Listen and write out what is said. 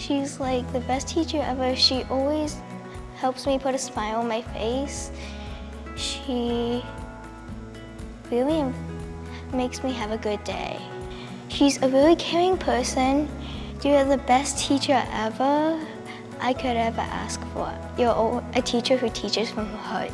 She's like the best teacher ever. She always helps me put a smile on my face. She really makes me have a good day. She's a really caring person. You're the best teacher ever I could ever ask for. You're a teacher who teaches from her heart.